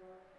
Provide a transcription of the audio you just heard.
Lord.